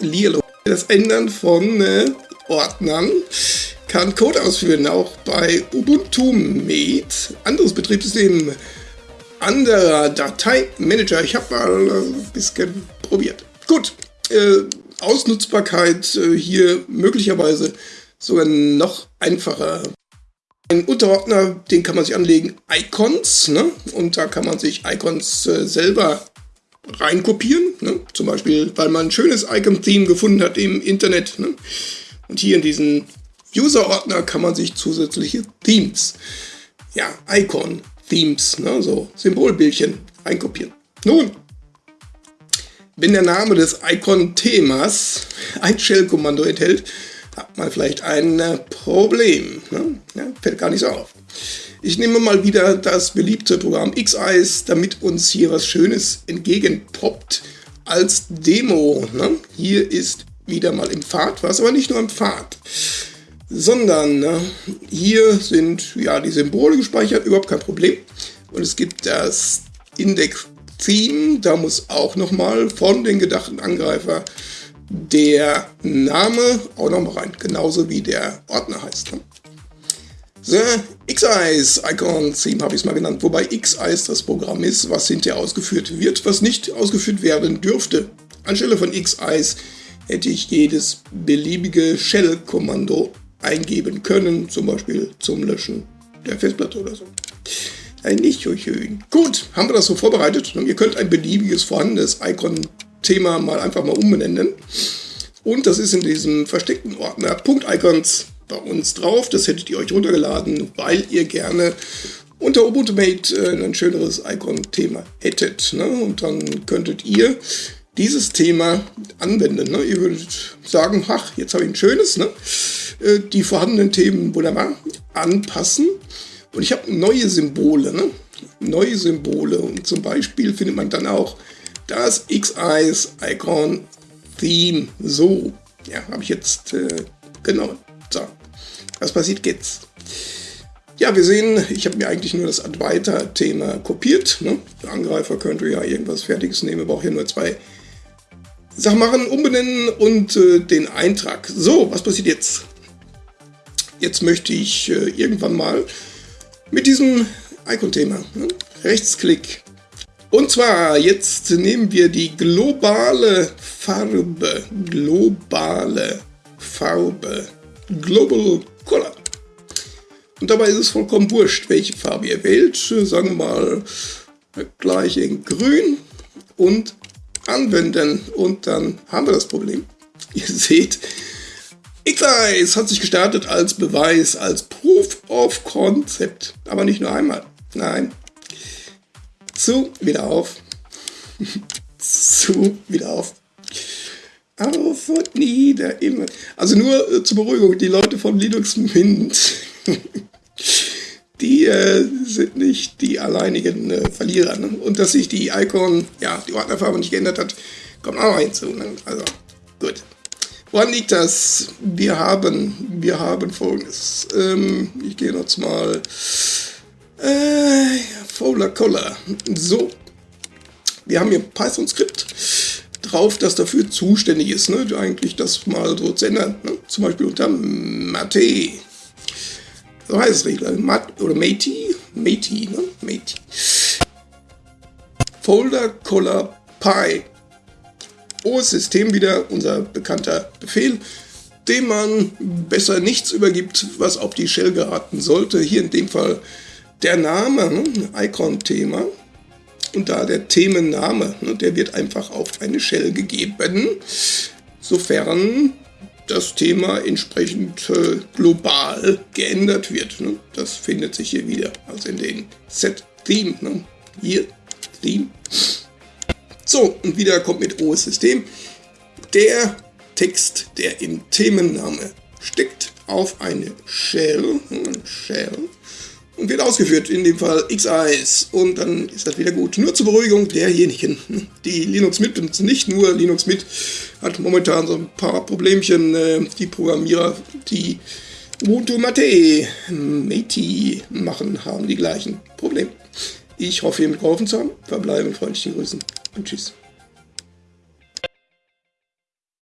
Lilo. Das Ändern von äh, Ordnern kann Code ausführen, auch bei Ubuntu Mate, anderes Betriebssystem, anderer Dateimanager. Ich habe mal ein bisschen probiert. Gut, äh, Ausnutzbarkeit äh, hier möglicherweise sogar noch einfacher. Ein Unterordner, den kann man sich anlegen, Icons, ne? und da kann man sich Icons äh, selber reinkopieren, ne? zum Beispiel, weil man ein schönes Icon-Theme gefunden hat im Internet. Ne? Und hier in diesen User-Ordner kann man sich zusätzliche Themes, ja, Icon-Themes, ne? so Symbolbildchen einkopieren. Nun, wenn der Name des Icon-Themas ein Shell-Kommando enthält, hat man vielleicht ein äh, Problem. Ne? Ja, fällt gar nicht so auf. Ich nehme mal wieder das beliebte Programm X-Eyes, damit uns hier was Schönes entgegenpoppt als Demo. Ne? Hier ist wieder mal im Pfad, was aber nicht nur im Pfad, sondern ne, hier sind ja die Symbole gespeichert, überhaupt kein Problem. Und es gibt das Index Theme, da muss auch nochmal von den gedachten Angreifer der Name auch nochmal rein, genauso wie der Ordner heißt. Ne? The X-Eyes Icon Theme habe ich es mal genannt, wobei X-Eyes das Programm ist, was hinterher ausgeführt wird, was nicht ausgeführt werden dürfte. Anstelle von X-Eyes hätte ich jedes beliebige Shell-Kommando eingeben können, zum Beispiel zum Löschen der Festplatte oder so. Ein nicht so schön. Gut, haben wir das so vorbereitet. Ihr könnt ein beliebiges vorhandenes Icon-Thema mal einfach mal umbenennen. Und das ist in diesem versteckten Ordner Punkt-Icons bei uns drauf. Das hättet ihr euch runtergeladen, weil ihr gerne unter Ubuntu Mate äh, ein schöneres Icon-Thema hättet. Ne? Und dann könntet ihr dieses Thema anwenden. Ne? Ihr würdet sagen, ach, jetzt habe ich ein schönes. Ne? Äh, die vorhandenen Themen wunderbar anpassen und ich habe neue Symbole, ne? neue Symbole. Und zum Beispiel findet man dann auch das X-Eyes Icon Theme. So, ja, habe ich jetzt äh, genau. So, was passiert jetzt? Ja, wir sehen, ich habe mir eigentlich nur das Advaita-Thema kopiert. Ne? Der Angreifer könnte ja irgendwas Fertiges nehmen, braucht hier nur zwei Sachen machen, umbenennen und äh, den Eintrag. So, was passiert jetzt? Jetzt möchte ich äh, irgendwann mal mit diesem Icon-Thema. Ne? Rechtsklick. Und zwar, jetzt nehmen wir die globale Farbe. Globale Farbe. Global Color. Und dabei ist es vollkommen wurscht, welche Farbe ihr wählt. Sagen wir mal gleich in grün und anwenden. Und dann haben wir das Problem. Ihr seht, X-Eyes hat sich gestartet als Beweis, als Proof of Concept. Aber nicht nur einmal. Nein. Zu, wieder auf. Zu, wieder auf. Auf und nieder, immer. Also nur äh, zur Beruhigung, die Leute von Linux Mint, die äh, sind nicht die alleinigen äh, Verlierer. Ne? Und dass sich die Icon, ja, die Ordnerfarbe nicht geändert hat, kommt auch noch hinzu. Ne? Also, gut. Woran liegt das? Wir haben, wir haben folgendes. Ähm, ich gehe jetzt mal äh, Fowler Collar. So, wir haben hier Python-Skript drauf, das dafür zuständig ist, ne? eigentlich das mal so zu ändern. Ne? Zum Beispiel unter Mate. So heißt es Regler. Mat oder Matey. Matey, ne? Matey. Folder Color Py. OS-System wieder, unser bekannter Befehl, dem man besser nichts übergibt, was auf die Shell geraten sollte. Hier in dem Fall der Name, ne, Icon-Thema. Und da der Themenname, ne, der wird einfach auf eine Shell gegeben, sofern das Thema entsprechend äh, global geändert wird. Ne? Das findet sich hier wieder, also in den Set-Theme. Ne? Hier, Theme. So, und wieder kommt mit OS-System der Text, der im Themenname steckt, auf eine Shell, Shell und wird ausgeführt, in dem Fall XIs und dann ist das wieder gut. Nur zur Beruhigung derjenigen, die Linux mitbenutzen. Nicht nur Linux mit hat momentan so ein paar Problemchen. Äh, die Programmierer, die Ubuntu Mate, Mate machen, haben die gleichen Probleme. Ich hoffe, ihr mit geholfen zu haben. Verbleibe mit freundlichen Grüßen und tschüss.